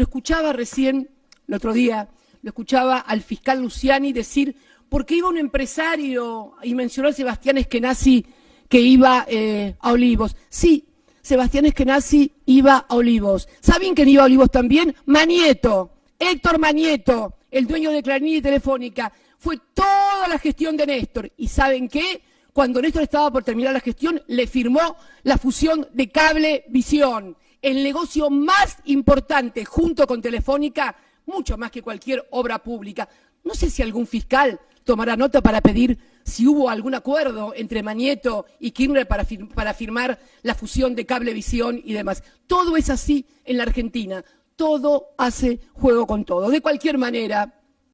Lo escuchaba recién, el otro día, lo escuchaba al fiscal Luciani decir, ¿por qué iba un empresario y mencionó a Sebastián Eskenazi que iba eh, a Olivos? Sí, Sebastián Eskenazi iba a Olivos. ¿Saben quién iba a Olivos también? Manieto, Héctor Manieto, el dueño de Clarín y Telefónica. Fue toda la gestión de Néstor. ¿Y saben qué? Cuando Néstor estaba por terminar la gestión, le firmó la fusión de Cable Visión, el negocio más importante junto con Telefónica, mucho más que cualquier obra pública. No sé si algún fiscal tomará nota para pedir si hubo algún acuerdo entre Manieto y Kirchner para, para firmar la fusión de Cablevisión y demás. Todo es así en la Argentina. Todo hace juego con todo. De cualquier manera,